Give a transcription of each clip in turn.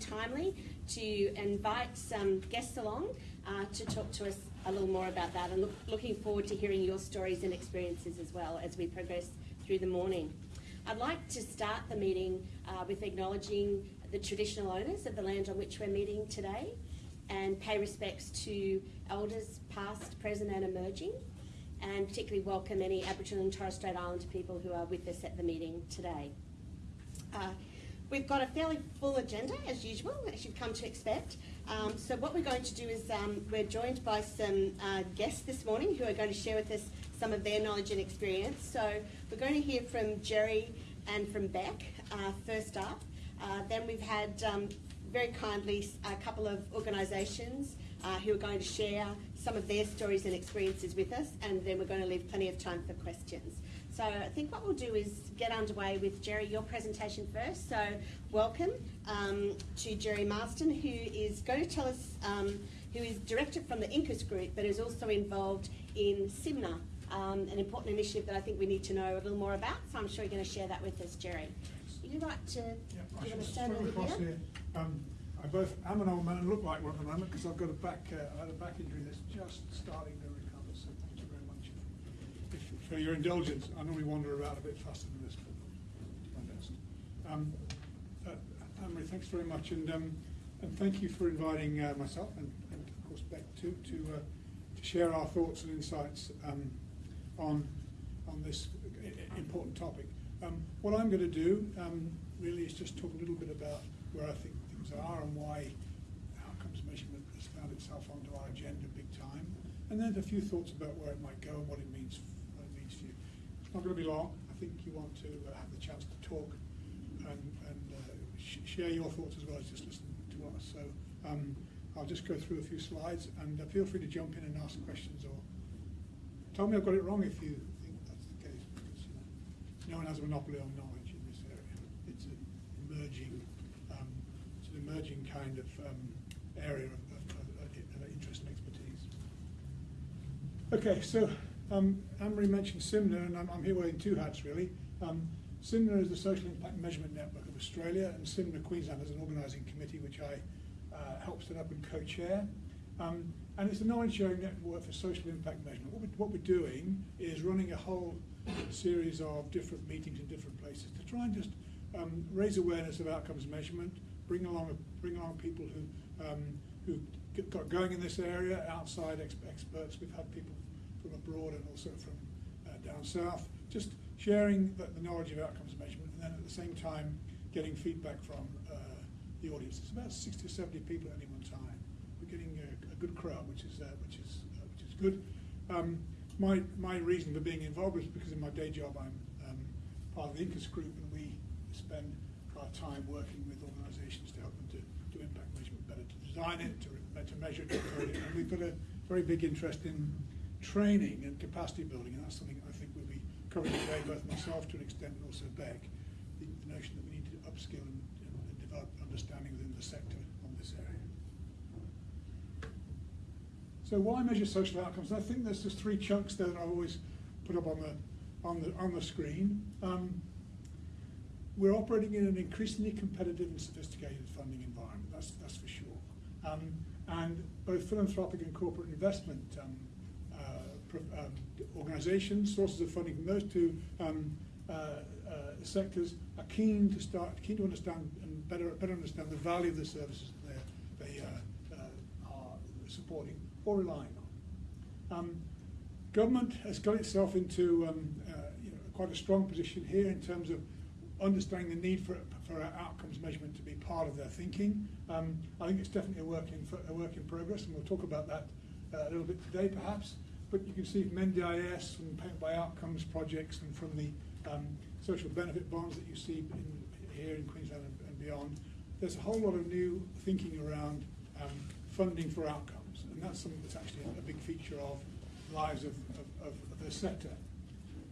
timely to invite some guests along uh, to talk to us a little more about that and look, looking forward to hearing your stories and experiences as well as we progress through the morning. I'd like to start the meeting uh, with acknowledging the traditional owners of the land on which we're meeting today and pay respects to elders past, present and emerging and particularly welcome any Aboriginal and Torres Strait Islander people who are with us at the meeting today. Uh, we've got a fairly full agenda as usual, as you've come to expect. Um, so what we're going to do is um, we're joined by some uh, guests this morning who are going to share with us some of their knowledge and experience. So we're going to hear from Jerry and from Beck uh, first up. Uh, then we've had um, very kindly a couple of organisations uh, who are going to share some of their stories and experiences with us, and then we're going to leave plenty of time for questions. So I think what we'll do is get underway with Jerry, your presentation first. So welcome um, to Jerry Marston, who is going to tell us, um, who is director from the Incus Group, but is also involved in SIMNA, um, an important initiative that I think we need to know a little more about. So I'm sure you're going to share that with us, Jerry. You right to, Yeah, you stand over here? here. I both am an old man and look like one at the moment because I've got a back, uh, I had a back injury that's just starting to recover, so thank you very much if- for your indulgence. I normally wander around a bit faster than this, but my best. Um, uh, Anne-Marie, thanks very much, and, um, and thank you for inviting uh, myself and, and of course Beck too, to, uh, to share our thoughts and insights um, on, on this important topic. Um, what I'm going to do um, really is just talk a little bit about where I think things are and why outcomes measurement has found itself onto our agenda big time, and then a few thoughts about where it might go and what it means, what it means for you. It's not going to be long. I think you want to uh, have the chance to talk and, and uh, sh- share your thoughts as well as just listen to us. So um, I'll just go through a few slides and uh, feel free to jump in and ask questions or tell me I've got it wrong if you think that's the case because you know, no one has a monopoly on knowledge in this area. It's an emerging, um, it's an emerging kind of um, area of, of, of, interest and expertise. Okay, so um, Anne-Marie mentioned SIMNA, and I'm, I'm here wearing two hats really. Um, is the Social Impact Measurement Network of Australia, and SIMNA Queensland is an organising committee which I uh, help set up and co-chair. Um, and it's a knowledge sharing network for social impact measurement. What, we, what we're doing is running a whole series of different meetings in different places to try and just um, raise awareness of outcomes measurement, bring along bring along people who um, who got going in this area, outside ex- experts. We've had people from abroad and also from uh, down south, just sharing the, the knowledge of outcomes measurement, and then at the same time getting feedback from uh, the audience. It's about 60 or 70 people at any one time. We're getting a, a good crowd, which is uh, which is uh, which is good. Um, my my reason for being involved is because in my day job I'm um, part of the INCAS group, and we spend our time working with organisations to help them to do impact measurement better, to design it, to, to measure it. And we've got a very big interest in training and capacity building, and that's something I think we'll be covering today, both myself to an extent and also Beck, the, the notion that we need to upskill and, and, develop understanding within the sector on this area. So why measure social outcomes? I think there's just three chunks there that I always put up on the on the on the screen. Um, we're operating in an increasingly competitive and sophisticated funding environment. That's that's for sure. Um, and both philanthropic and corporate investment um, organisations, sources of funding from those two um, uh, uh, sectors are keen to start keen to understand and better better understand the value of the services that they uh, uh, are supporting or relying on. Um, government has got itself into um, uh, you know, quite a strong position here in terms of understanding the need for, for outcomes measurement to be part of their thinking. Um, I think it's definitely a work in, a work in progress, and we'll talk about that uh, a little bit today perhaps. But you can see from NDIS, from by outcomes projects, and from the um, social benefit bonds that you see in, here in Queensland and, and beyond, there's a whole lot of new thinking around um, funding for outcomes, and that's something that's actually a big feature of lives of, of, of the sector.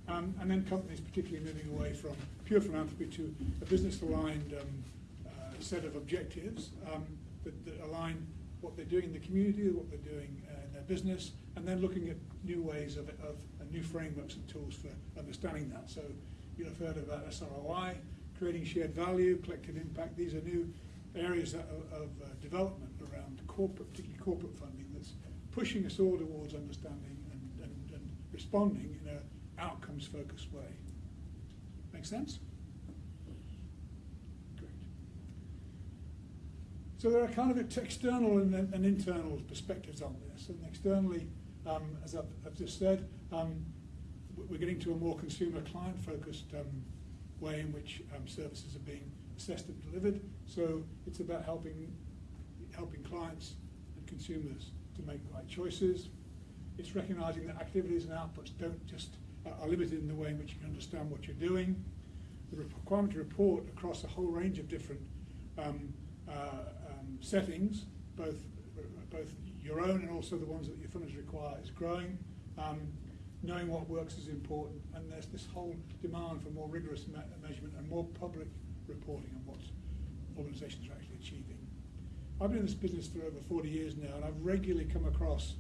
Um, and then companies particularly moving away from pure philanthropy to a business-aligned um, uh, set of objectives um, that, that align what they're doing in the community, what they're doing business, and then looking at new ways of, of new frameworks and tools for understanding that. So you'll have heard about SROI, creating shared value, collective impact. These are new areas of, of uh, development around corporate, particularly corporate funding, that's pushing us all towards understanding and, and, and responding in an outcomes-focused way. Make sense? Great. So there are kind of external and, and internal perspectives on this. And externally, um, as I've, I've just said, um, we're getting to a more consumer client-focused um, way in which um, services are being assessed and delivered. So it's about helping helping clients and consumers to make the right choices. It's recognizing that activities and outputs don't just uh, are limited in the way in which you can understand what you're doing. The requirement to report across a whole range of different um, uh, settings, both both your own and also the ones that your funders require, is growing. Um, knowing what works is important, and there's this whole demand for more rigorous me measurement and more public reporting on what organisations are actually achieving. I've been in this business for over 40 years now, and I've regularly come across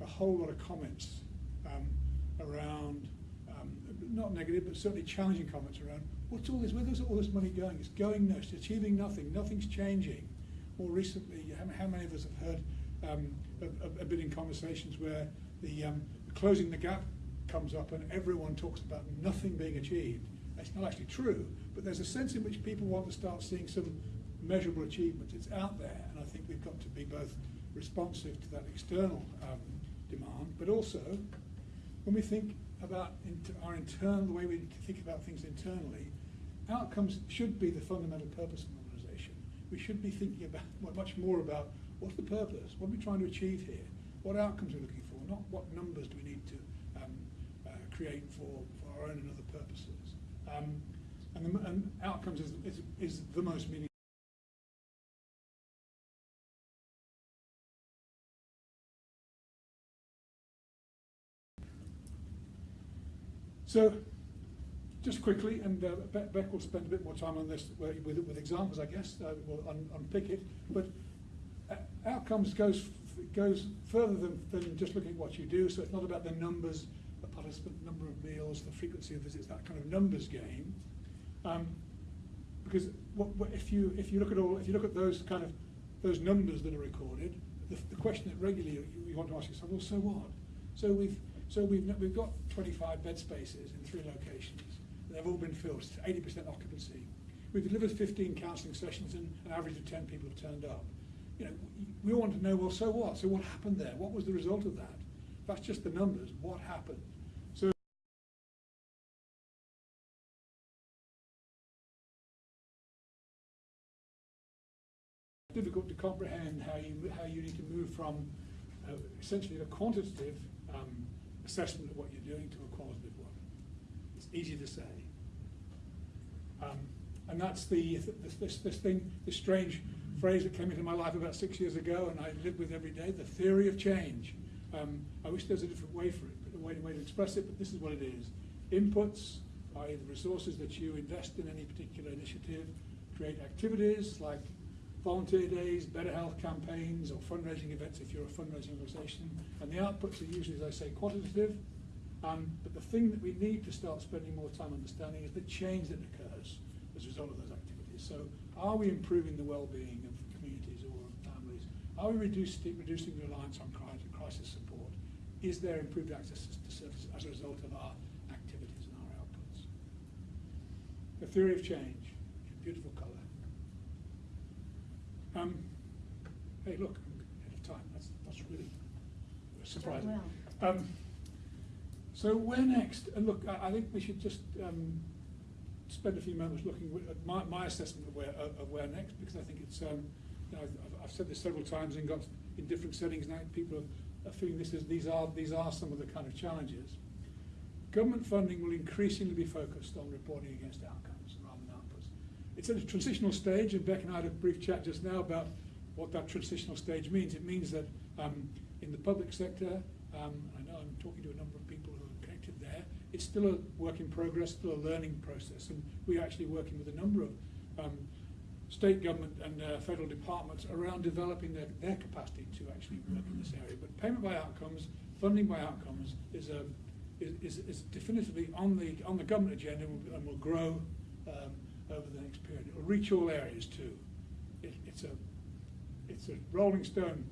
a whole lot of comments um, around, um, not negative, but certainly challenging comments around, what's all this, where's all this money going? It's going nowhere, it's achieving nothing, nothing's changing. More recently, how many of us have heard, um, have, have been in conversations where the um, closing the gap comes up and everyone talks about nothing being achieved. It's not actually true, but there's a sense in which people want to start seeing some measurable achievements. It's out there, and I think we've got to be both responsive to that external um, demand, but also when we think about our internal, the way we think about things internally, outcomes should be the fundamental purpose of. We should be thinking about much more about what's the purpose, what are we trying to achieve here, what outcomes are we looking for, not what numbers do we need to um, uh, create for, for our own and other purposes. Um, and, the, and outcomes is, is, is the most meaningful. So, just quickly, and uh, Beck will spend a bit more time on this with, with examples, I guess, uh, we'll un unpick it. But uh, outcomes goes goes further than, than just looking at what you do. So it's not about the numbers, the participant number of meals, the frequency of visits, that kind of numbers game. Um, because what, what, if you if you look at all if you look at those kind of those numbers that are recorded, the, the question that regularly you, you, want to ask yourself, well, so what? So we've so we've we've got 25 bed spaces in three locations. They've all been filled, 80% occupancy. We've delivered 15 counselling sessions, and an average of 10 people have turned up. You know, we all want to know, well, so what? So what happened there? What was the result of that? That's just the numbers. What happened? So difficult to comprehend how you how you need to move from uh, essentially a quantitative um, assessment of what you're doing to a qualitative one. It's easy to say, um, and that's the this, this, this thing, this strange phrase that came into my life about six years ago, and I live with every day: the theory of change. Um, I wish there was a different way for it, but a way, way to express it, but this is what it is: inputs, i.e., the resources that you invest in any particular initiative, create activities like volunteer days, better health campaigns, or fundraising events if you're a fundraising organisation. And the outputs are usually, as I say, quantitative. Um, but the thing that we need to start spending more time understanding is the change that occurs as a result of those activities. So are we improving the well-being of communities or families? Are we reducing, reducing reliance on crisis support? Is there improved access to services as a result of our activities and our outputs? The theory of change, beautiful colour. Um, hey, look, I'm ahead of time. That's, that's really surprising. Um, so where next? And look, I, I think we should just um, spend a few moments looking at my, my assessment of where, of where next, because I think it's, um, you know, I've, I've, said this several times and got in different settings now, people are, are feeling this is, these, are, these are some of the kind of challenges. Government funding will increasingly be focused on reporting against outcomes rather than outputs. it's at a transitional stage, and Beck and I had a brief chat just now about what that transitional stage means. It means that um, in the public sector, um, I know I'm talking to a number of people who are connected there, it's still a work in progress, still a learning process, and we're actually working with a number of um, state government and uh, federal departments around developing their, their capacity to actually work in this area. But payment by outcomes, funding by outcomes is, a, um, is, is, definitively on the, on the government agenda and will, and will grow um, over the next period. It will reach all areas too. it, it's a, it's a rolling stone.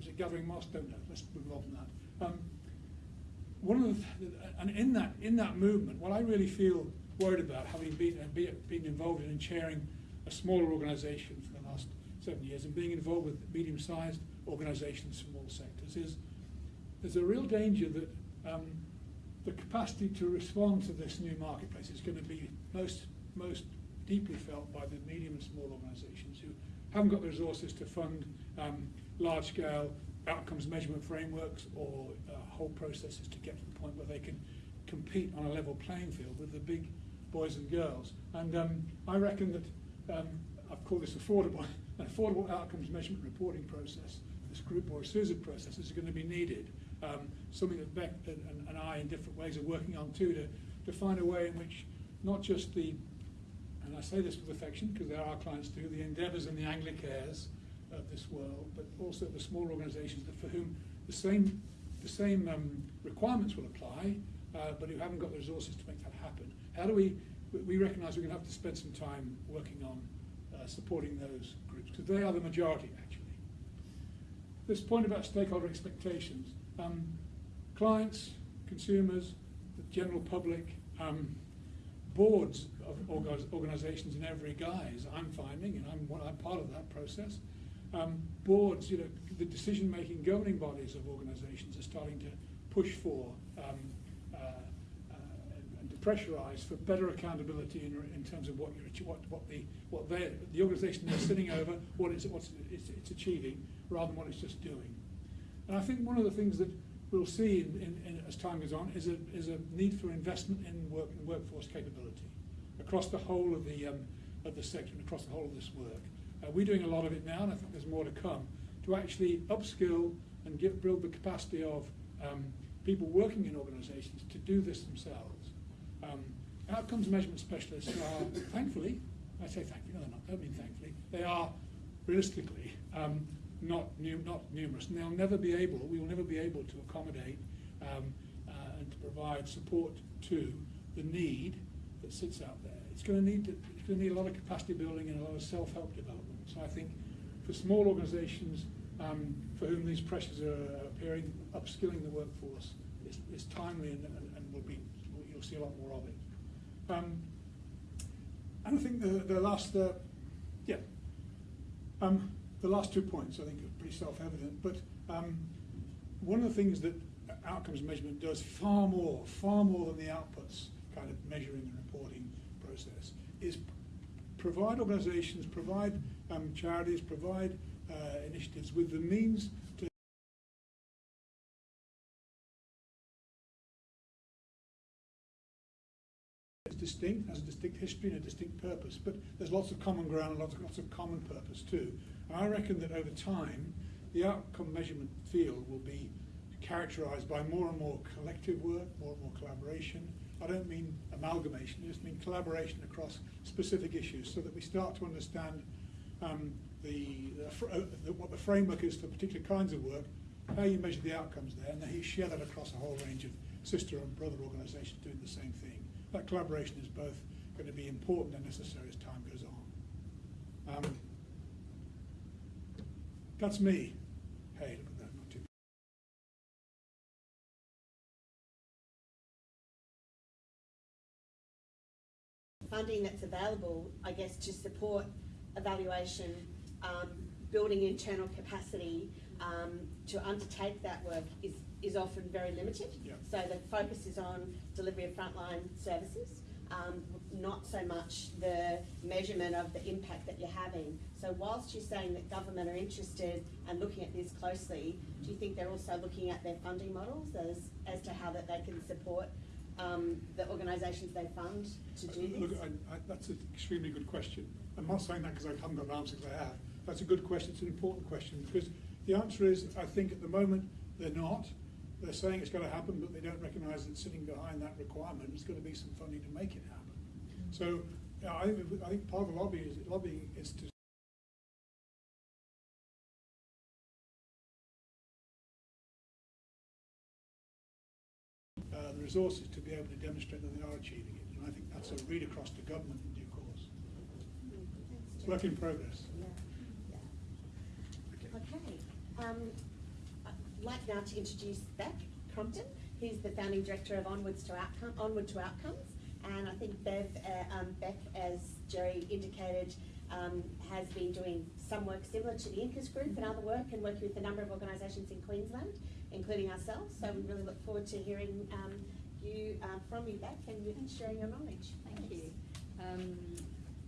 Is it gathering moss? Don't know. Let's move on from that. Um, one of the, and in that in that movement, what I really feel worried about, having been uh, been involved in and chairing a smaller organisation for the last seven years, and being involved with medium-sized organisations from all sectors, is there's a real danger that um, the capacity to respond to this new marketplace is going to be most most deeply felt by the medium and small organisations who haven't got the resources to fund um, large-scale outcomes measurement frameworks or uh, whole processes to get to the point where they can compete on a level playing field with the big boys and girls. And um, I reckon that um, I've called this affordable, an affordable outcomes measurement reporting process. This group or a series of processes going to be needed. Um, something that Beck and, and, I, in different ways, are working on too, to, to find a way in which not just the, and I say this with affection because there are clients too, the Endeavours and the Anglicares of this world, but also the small organisations for whom the same the same um, requirements will apply, uh, but who haven't got the resources to make that happen. How do we? We recognise we're going to have to spend some time working on uh, supporting those groups because they are the majority actually. This point about stakeholder expectations, um, clients, consumers, the general public, um, boards of organisations in every guise. I'm finding, and I'm, I'm part of that process um, boards, you know, the decision-making governing bodies of organisations are starting to push for um, uh, uh, and to pressurise for better accountability in, in terms of what you're, what, what the what the organisation they're sitting over, what it's what it's, it's achieving, rather than what it's just doing. And I think one of the things that we'll see in, in, in, as time goes on is a is a need for investment in work workforce capability across the whole of the um, of the sector and across the whole of this work. Uh, we're doing a lot of it now, and I think there's more to come, to actually upskill and give, build the capacity of um, people working in organisations to do this themselves. Um, outcomes measurement specialists are, thankfully, I say thankfully, no, they're not, I don't mean thankfully, they are realistically um, not, not numerous, and they'll never be able, we will never be able to accommodate um, uh, and to provide support to the need that sits out there. It's going to need to, it's going to need a lot of capacity building and a lot of self-help development. So I think for small organisations um, for whom these pressures are appearing, upskilling the workforce is, is timely and, and, and, will be you'll see a lot more of it. Um, and I think the, the last, uh, yeah, um, the last two points I think are pretty self-evident. But um, one of the things that outcomes measurement does far more, far more than the outputs kind of measuring and reporting process is provide organisations, provide um, charities, provide uh, initiatives with the means to It's distinct, has a distinct history and a distinct purpose, but there's lots of common ground and lots of, lots of common purpose too. And I reckon that over time, the outcome measurement field will be characterised by more and more collective work, more and more collaboration. I don't mean amalgamation, I just mean collaboration across specific issues so that we start to understand um, the, uh, the, what the framework is for particular kinds of work, how you measure the outcomes there, and then you share that across a whole range of sister and brother organisations doing the same thing. That collaboration is both going to be important and necessary as time goes on. Um, that's me. Hey, funding that's available, I guess, to support evaluation, um, building internal capacity um, to undertake that work is, is often very limited. Yeah. So the focus is on delivery of frontline services, um, not so much the measurement of the impact that you're having. So whilst you're saying that government are interested and looking at this closely, do you think they're also looking at their funding models as, as to how that they can support um, the organisations they fund to do this? Look, I, I, that's an extremely good question. I'm not saying that because I haven't got an answer, because I have. That's a good question. It's an important question because the answer is, I think at the moment they're not. They're saying it's going to happen, but they don't recognise that sitting behind that requirement is going to be some funding to make it happen. So yeah, I, think, I think part of the lobby is, lobbying is to resources to be able to demonstrate that they are achieving it. And I think that's a read across to government in due course. It's work in progress. Yeah, yeah. Okay. Okay. Um, I'd like now to introduce Beck Crompton, who's the founding director of Onwards to Outcome, Onward to Outcomes. And I think Bev, uh, um, Beck, as Jerry indicated, um, has been doing some work similar to the Incas Group and other work and working with a number of organisations in Queensland, including ourselves. So we really look forward to hearing um, you uh, from you, back and sharing your knowledge. Thank you. Um,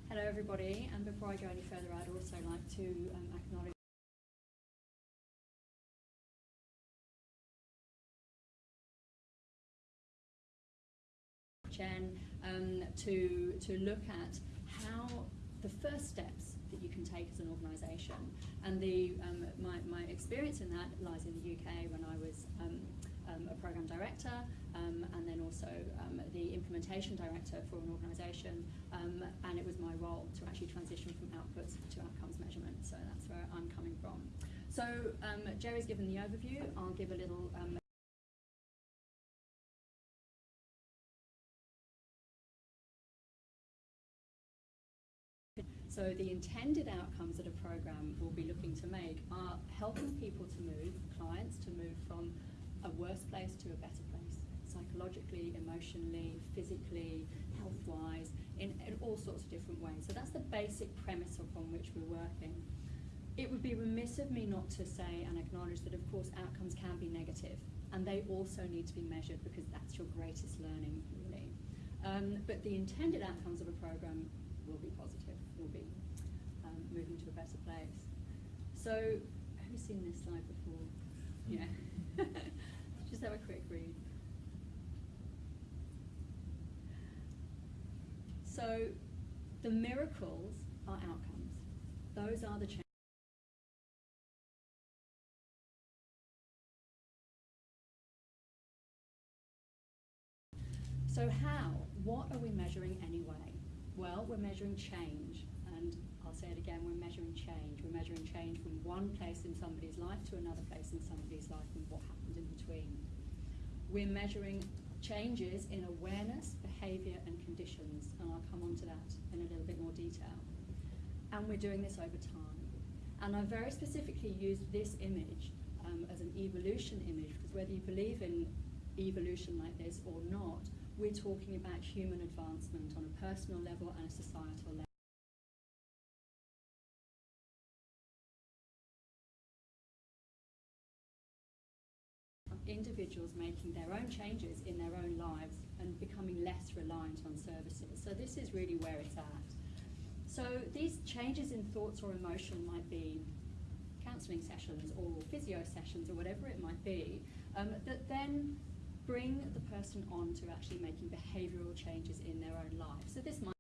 hello, everybody. And before I go any further, I'd also like to um, acknowledge. Jen, um, to to look at how the first steps that you can take as an organisation, and the um, my my experience in that lies in the UK when I was um, um, a program director, um, and then also um, the implementation director for an organisation, um, and it was my role to actually transition from outputs to outcomes measurement. So that's where I'm coming from. So um, Jerry's given the overview. I'll give a little. Um, So the intended outcomes that a program will be looking to make are helping people to move, clients to move from a worse place to a better place, psychologically, emotionally, physically, health-wise, in, in all sorts of different ways. So that's the basic premise upon which we're working. It would be remiss of me not to say and acknowledge that, of course, outcomes can be negative, and they also need to be measured because that's your greatest learning, really. Um, but the intended outcomes of a program will be positive, will be um, moving to a better place. So, have you seen this slide before? Yeah. Just have a quick read. So, the miracles are outcomes. Those are the changes. So how? What are we measuring anyway? Well, we're measuring change, and I'll say it again, we're measuring change. We're measuring change from one place in somebody's life to another place in somebody's life and what happened in between. We're measuring changes in awareness, behaviour and conditions, and I'll come on to that in a little bit more detail. And we're doing this over time. And I very specifically use this image um, as an evolution image because whether you believe in evolution like this or not, we're talking about human advancement on a personal level and a societal level. Individuals making their own changes in their own lives and becoming less reliant on services. So this is really where it's at. So these changes in thoughts or emotion might be counselling sessions or physio sessions or whatever it might be, um, that then bring the person on to actually making behavioural changes in their own life. So this might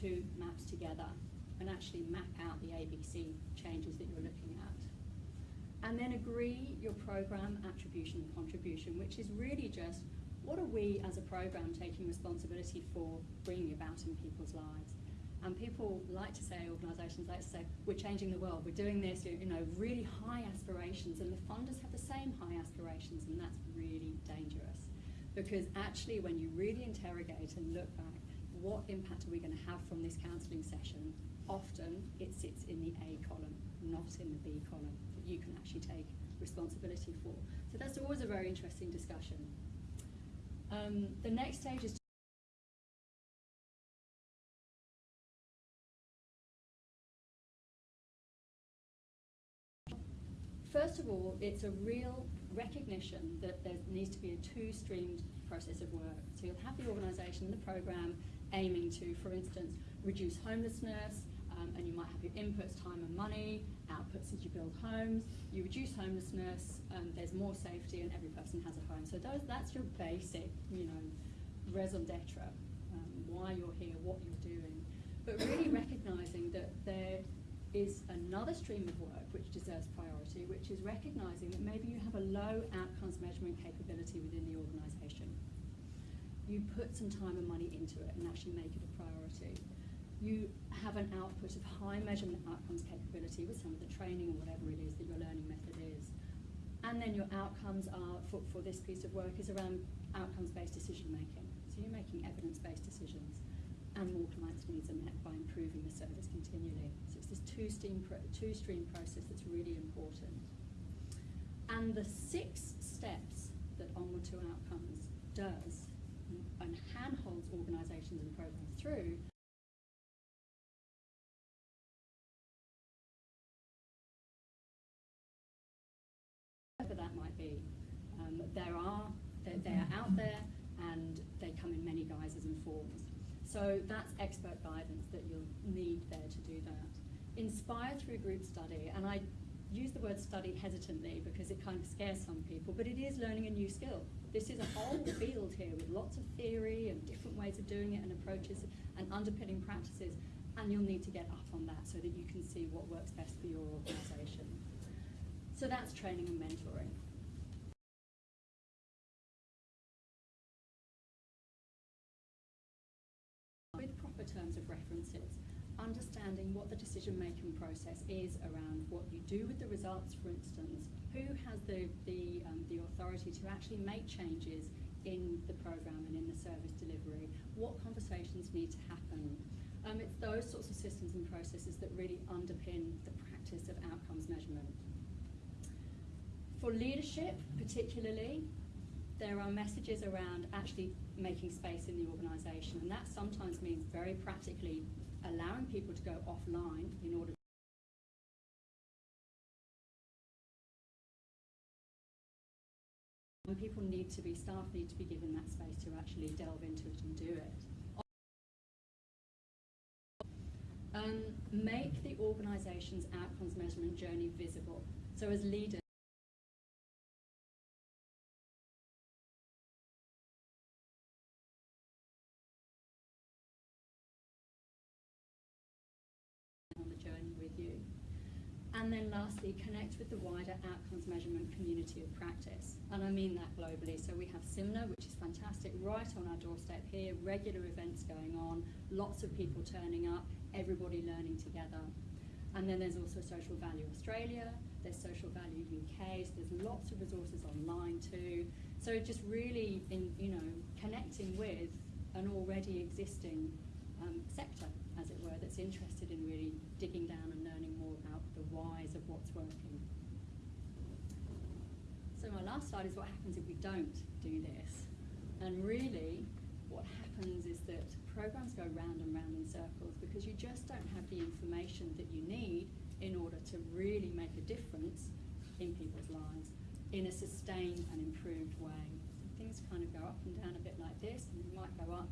two maps together and actually map out the ABC changes that you're looking at. And then agree your program attribution and contribution, which is really just what are we as a program taking responsibility for bringing about in people's lives. And people like to say, organisations like to say, we're changing the world, we're doing this, you know, really high aspirations, and the funders have the same high aspirations, and that's really dangerous. Because actually, when you really interrogate and look back, what impact are we going to have from this counselling session? Often it sits in the A column, not in the B column, that you can actually take responsibility for. So that's always a very interesting discussion. Um, the next stage is First of all, it's a real recognition that there needs to be a two-streamed process of work. So you'll have the organisation, and the programme, aiming to, for instance, reduce homelessness, um, and you might have your inputs, time and money, outputs as you build homes. You reduce homelessness, um, there's more safety, and every person has a home. So those, that's your basic, you know, raison d'etre, um, why you're here, what you're doing. But really recognising that there is another stream of work which deserves priority, which is recognising that maybe you have a low outcomes measurement capability within the organisation. You put some time and money into it and actually make it a priority. You have an output of high measurement outcomes capability with some of the training or whatever it is that your learning method is. And then your outcomes are, for, for this piece of work, is around outcomes-based decision making. So you're making evidence-based decisions and more clients' needs are met by improving the service continually. This two-stream, pro- two-stream process that's really important. And the six steps that Onward to Outcomes does and handholds organisations and programs through whatever that might be. Um, there are, they're, they're out there and they come in many guises and forms. So that's expert guidance that you'll need there to do that. Inspire through group study, and I use the word study hesitantly because it kind of scares some people, but it is learning a new skill. This is a whole field here with lots of theory and different ways of doing it and approaches and underpinning practices, and you'll need to get up on that so that you can see what works best for your organisation. So that's training and mentoring. Understanding what the decision making process is around what you do with the results, for instance, who has the, the, um, the authority to actually make changes in the programme and in the service delivery, what conversations need to happen. Um, it's those sorts of systems and processes that really underpin the practice of outcomes measurement. For leadership, particularly, there are messages around actually making space in the organisation, and that sometimes means very practically allowing people to go offline in order. And people need to be, staff need to be given that space to actually delve into it and do it. Um, make the organisation's outcomes measurement journey visible. So as leaders, And then lastly, connect with the wider outcomes measurement community of practice. And I mean that globally. So we have SIMNA, which is fantastic, right on our doorstep here, regular events going on, lots of people turning up, everybody learning together. And then there's also Social Value Australia, there's Social Value UK, so there's lots of resources online too. So just really in, you know, connecting with an already existing um, sector, as it were, that's interested in really digging down and learning more about the whys of what's working. So my last slide is what happens if we don't do this. And really, what happens is that programs go round and round in circles because you just don't have the information that you need in order to really make a difference in people's lives in a sustained and improved way. So things kind of go up and down a bit like this, and might go up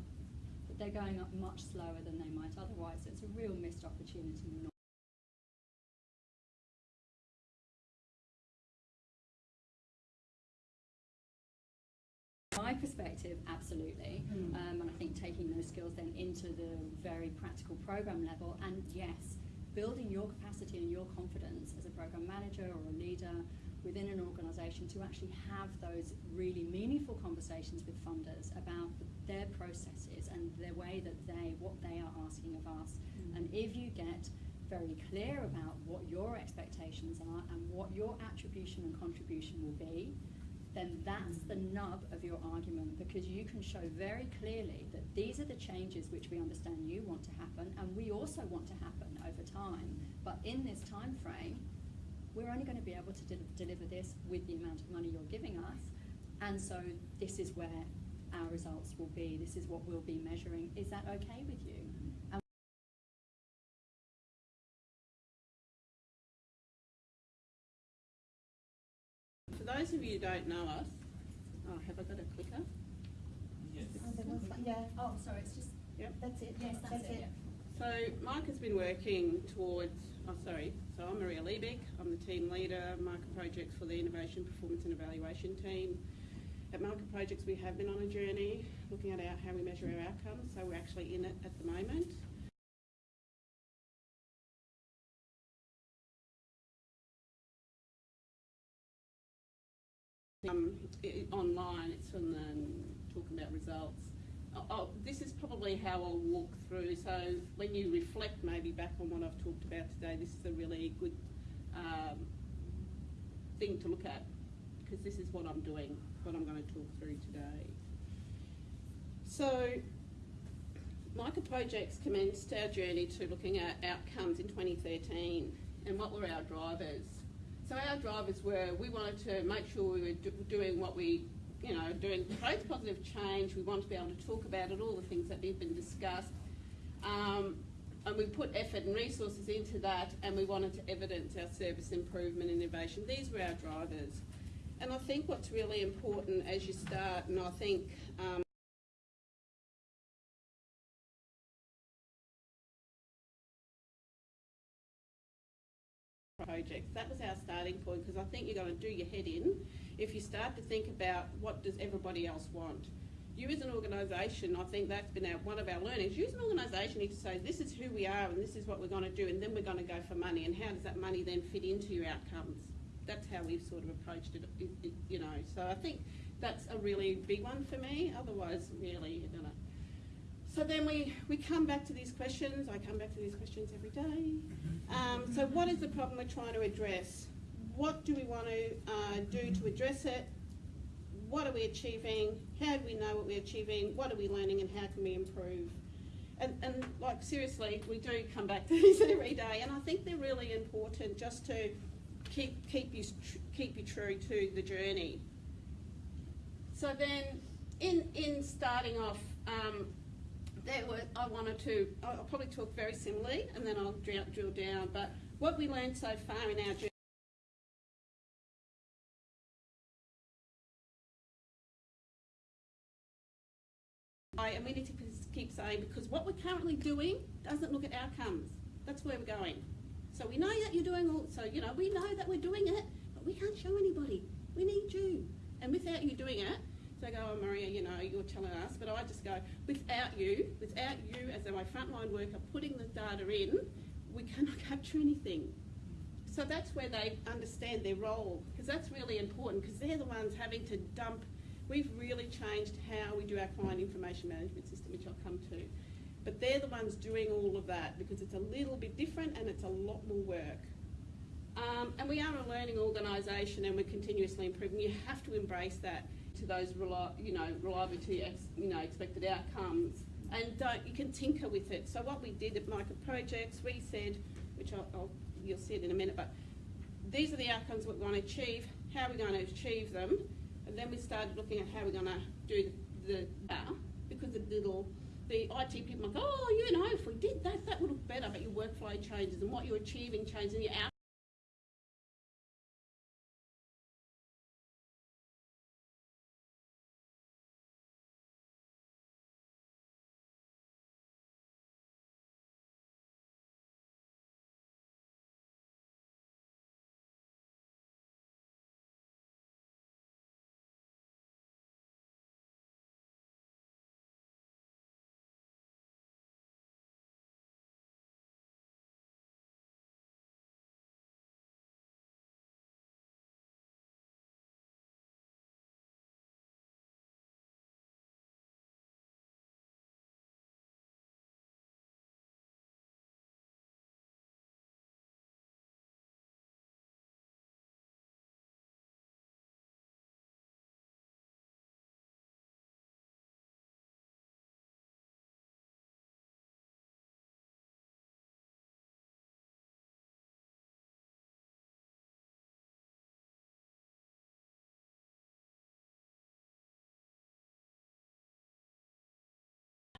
but they're going up much slower than they might otherwise. So it's a real missed opportunity. My perspective, absolutely, Mm. um, and I think taking those skills then into the very practical program level, and yes, building your capacity and your confidence as a program manager or a leader within an organisation to actually have those really meaningful conversations with funders about their processes and the way that they, what they are asking of us. Mm. And if you get very clear about what your expectations are and what your attribution and contribution will be, then that's the nub of your argument because you can show very clearly that these are the changes which we understand you want to happen and we also want to happen over time. But in this time frame, we're only going to be able to de- deliver this with the amount of money you're giving us. And so this is where our results will be. This is what we'll be measuring. Is that okay with you? And For those of you who don't know us, oh, have I got a clicker? Oh, there was one, yeah, oh, sorry, it's just Yep. that's it. yes, that's, it. So Mike has been working towards, oh sorry, so I'm Maria Liebig, I'm the team leader, Micah Projects for the Innovation Performance and Evaluation team. At Micah Projects we have been on a journey looking at our, how we measure our outcomes, so we're actually in it at the moment. Um, i online, it's on the, talking about results. Oh, oh, this is probably how I'll walk through. So when you reflect maybe back on what I've talked about today, this is a really good um, thing to look at because this is what I'm doing, what I'm going to talk through today. So, Micah Projects commenced our journey to looking at outcomes in 2013 and what were our drivers. So our drivers were we wanted to make sure we were do, doing what we, you know, doing both positive change. We want to be able to talk about it, all the things that we've been discussed. Um, and we put effort and resources into that and we wanted to evidence our service improvement innovation. These were our drivers. And I think what's really important as you start, and I think um, projects. That was our starting point because I think you're going to do your head in if you start to think about what does everybody else want. You as an organisation, I think that's been our, one of our learnings. You as an organisation need to say this is who we are and this is what we're going to do and then we're going to go for money and how does that money then fit into your outcomes. That's how we've sort of approached it, you know. So I think that's a really big one for me. Otherwise, really, going to so then we, we come back to these questions. I come back to these questions every day. Um, so what is the problem we're trying to address? What do we want to uh, do to address it? What are we achieving? How do we know what we're achieving? What are we learning and how can we improve? And, and like seriously, we do come back to these every day and I think they're really important just to keep, keep, you, keep you true to the journey. So then in, in starting off, um, there were, I wanted to, I'll probably talk very similarly and then I'll drill, down, but what we learned so far in our journey and we need to keep saying because what we're currently doing doesn't look at outcomes. That's where we're going. So we know that you're doing all, so you know, we know that we're doing it, but we can't show anybody. We need you. And without you doing it, I go, oh Maria, you know, you're telling us, but I just go, without you, without you as my frontline worker putting the data in, we cannot capture anything. So that's where they understand their role, because that's really important, because they're the ones having to dump. We've really changed how we do our client information management system, which I'll come to. But they're the ones doing all of that because it's a little bit different and it's a lot more work. Um, and we are a learning organisation and we're continuously improving. You have to embrace that to those you know reliability you know expected outcomes and don't you can tinker with it. So what we did at Micah Projects we said which I'll, I'll, you'll see it in a minute but these are the outcomes we want to achieve how are we going to achieve them? And then we started looking at how we're going to do the, the because the little the IT people like oh you know if we did that that would look better but your workflow changes and what you're achieving changes and your out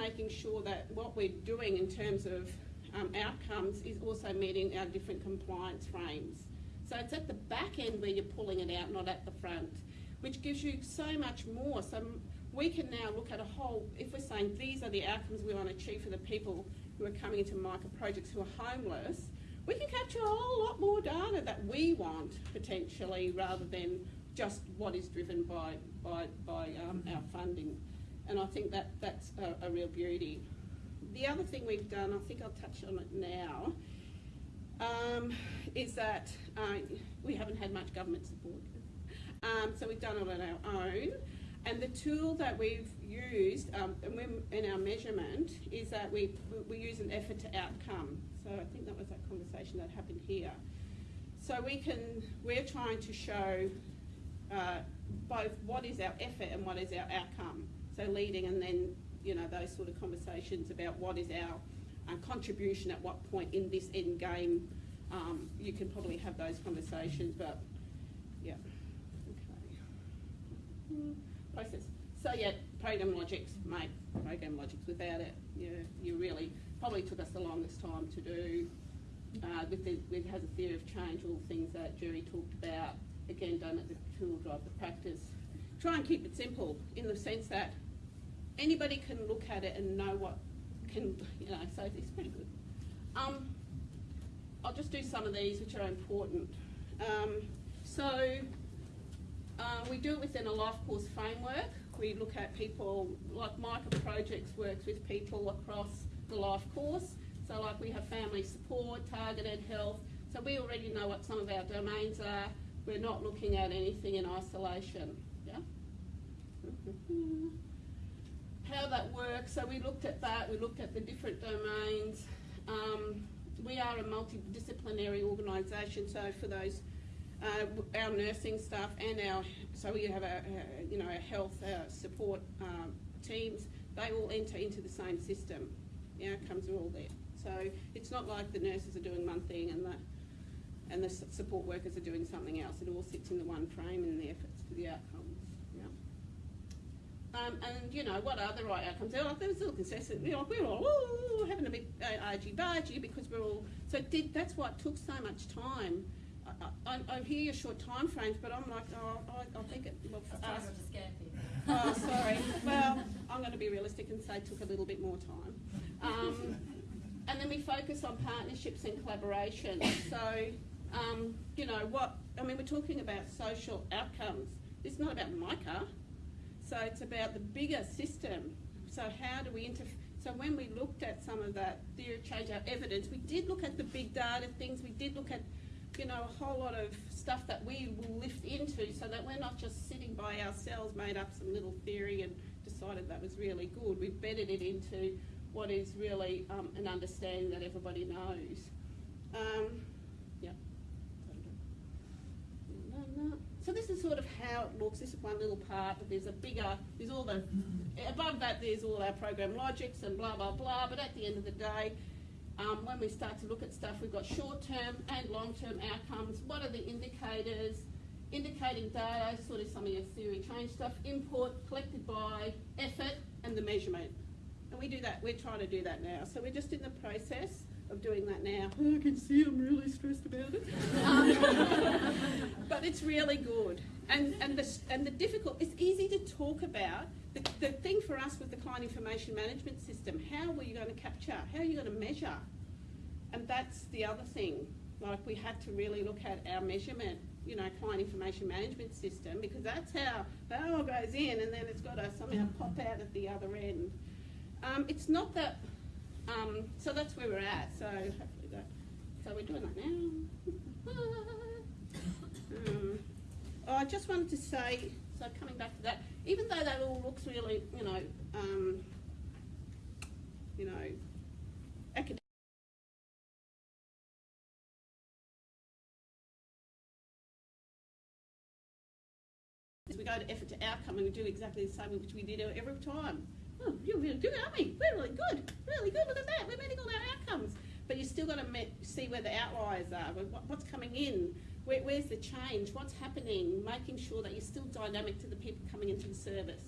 making sure that what we're doing in terms of um, outcomes is also meeting our different compliance frames. So it's at the back end where you're pulling it out, not at the front, which gives you so much more. So we can now look at a whole, if we're saying these are the outcomes we want to achieve for the people who are coming into Micah Projects who are homeless, we can capture a whole lot more data that we want potentially rather than just what is driven by, by, by um, our funding and I think that that's a, a, real beauty. The other thing we've done, I think I'll touch on it now, um, is that uh, we haven't had much government support. Um, so we've done it on our own. And the tool that we've used um, in our measurement is that we, we use an effort to outcome. So I think that was that conversation that happened here. So we can, we're trying to show uh, both what is our effort and what is our outcome. So leading and then, you know, those sort of conversations about what is our uh, contribution at what point in this end game. Um, you can probably have those conversations, but yeah. Okay. Mm, Process. So yeah, program logics, mate. Program logics. Without it, you you really probably took us the longest time to do. Uh, with the, with has a theory of change, all the things that Jerry talked about. Again, don't let the tool drive the practice. Try and keep it simple in the sense that anybody can look at it and know what can, you know, so it's pretty good. Um, I'll just do some of these which are important. Um, so uh, we do it within a life course framework. We look at people, like Micah Projects works with people across the life course. So like we have family support, targeted health. So we already know what some of our domains are. We're not looking at anything in isolation. Yeah? How that works, so we looked at that, we looked at the different domains. Um, we are a multidisciplinary organisation, so for those, uh, our nursing staff and our, so we have a, a you know, our health uh, support um, teams, they all enter into the same system. The outcomes are all there. So it's not like the nurses are doing one thing and the and the support workers are doing something else. It all sits in the one frame and the efforts for the outcomes. Um, and you know what are the right outcomes? Like there's a little consensus. You know, we're all ooh, having a bit uh, argy bargy because we're all. So did that's why it took so much time. I, I, I hear your short time frames, but I'm like, oh, I, I think it. Well, for That's us, not to scare people. Oh, sorry. Well, I'm going to be realistic and say it took a little bit more time. Um, and then we focus on partnerships and collaboration. So, um, you know, what, I mean, we're talking about social outcomes. It's not about Micah. So it's about the bigger system. So how do we inter? So when we looked at some of that theory change, our evidence, we did look at the big data things. We did look at, you know, a whole lot of stuff that we will lift into, so that we're not just sitting by ourselves, made up some little theory and decided that was really good. We've bedded it into what is really um, an understanding that everybody knows. Um, yeah. So this is sort of how it looks. This is one little part, but there's a bigger, there's all the, above that there's all our program logics and blah, blah, blah, but at the end of the day, um, when we start to look at stuff, we've got short-term and long-term outcomes. What are the indicators? Indicating data, sort of some of your theory change stuff, input, collected by, effort, and the measurement. And we do that, we're trying to do that now. So we're just in the process of doing that now. I can see I'm really stressed about it. Um, but it's really good. And, and, the, and the difficult, it's easy to talk about. The, the thing for us with the client information management system. How were you going to capture? How are you going to measure? And that's the other thing. Like we had to really look at our measurement, you know, client information management system because that's how that all goes in and then it's got to somehow pop out at the other end. Um, it's not that, um, so that's where we're at. So hopefully that, so we're doing that now. um, oh, I just wanted to say, so coming back to that, even though that all looks really, you know, um, you know, academic. We go to effort to outcome and do exactly the same which we did every time. Oh, you're really good, aren't we? We're really good, really good. Look at that. We're meeting all our outcomes. But you still got to see where the outliers are. What, what's coming in? Where, where's the change? What's happening? Making sure that you're still dynamic to the people coming into the service,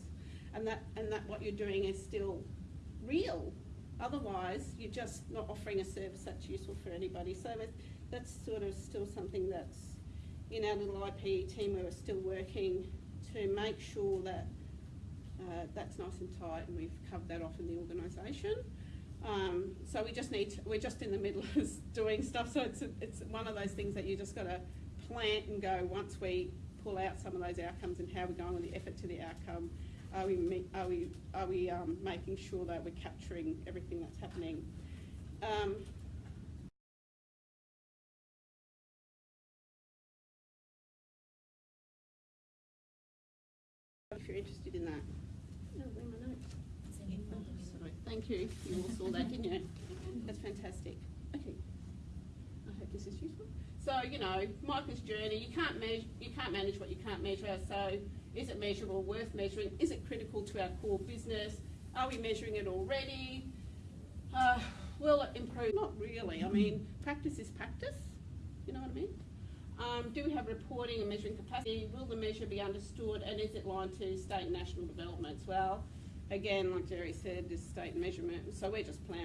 and that and that what you're doing is still real. Otherwise, you're just not offering a service that's useful for anybody. So that's sort of still something that's in our little IP team. We're still working to make sure that uh, that's nice and tight, and we've covered that off in the organisation. Um, so we just need to, we're just in the middle of doing stuff. So it's a, it's one of those things that you just got to plant and go. Once we pull out some of those outcomes and how we're going with the effort to the outcome, are we, are we are we um, making sure that we're capturing everything that's happening? Um, if you're interested in that. Thank you. You all saw that, didn't you? That's fantastic. Okay. I hope this is useful. So you know, Michael's journey, you can't measure, you can't manage what you can't measure. So is it measurable, worth measuring? Is it critical to our core business? Are we measuring it already? Uh, will it improve? Not really. I mean, practice is practice. You know what I mean? Um, do we have reporting and measuring capacity? Will the measure be understood and is it aligned to state and national developments? Well, again, like Jerry said, this state measurement, so we're just planning.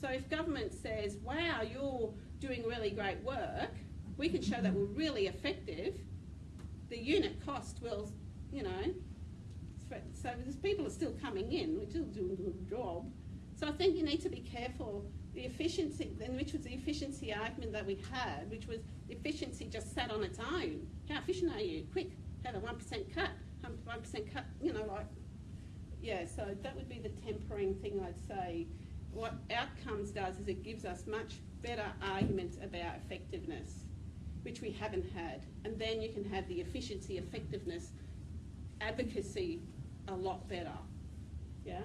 So if government says, wow, you're doing really great work, we can show that we're really effective, the unit cost will, you know, so there's people are still coming in, we're still doing a good job. So I think you need to be careful. The efficiency, then which was the efficiency argument that we had, which was efficiency just sat on its own. How efficient are you? Quick, have a 1% cut. one percent cut, you know, like, yeah, so that would be the tempering thing I'd say. What outcomes does is it gives us much better arguments about effectiveness, which we haven't had. And then you can have the efficiency, effectiveness, advocacy a lot better. Yeah?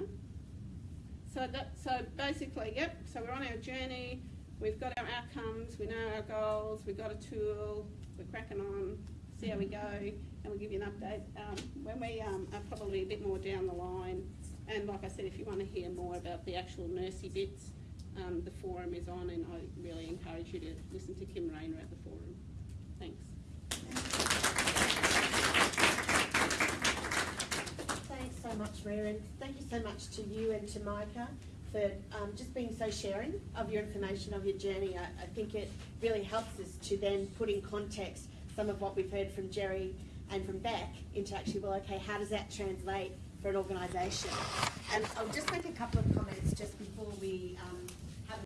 So that, so basically, yep, so we're on our journey, we've got our outcomes, we know our goals, we've got a tool, we're cracking on, see how we go, and we'll give you an update um, when we um, are probably a bit more down the line. And like I said, if you want to hear more about the actual nursey bits, um, the forum is on, and I really encourage you to listen to Kim Rayner at the forum. Thanks. Thanks so much, Maria, thank you so much to you and to Micah for um, just being so sharing of your information, of your journey. I, I think it really helps us to then put in context some of what we've heard from Jerry and from Beck into actually, well, okay, how does that translate for an organisation? And I'll just make a couple of comments just before we um,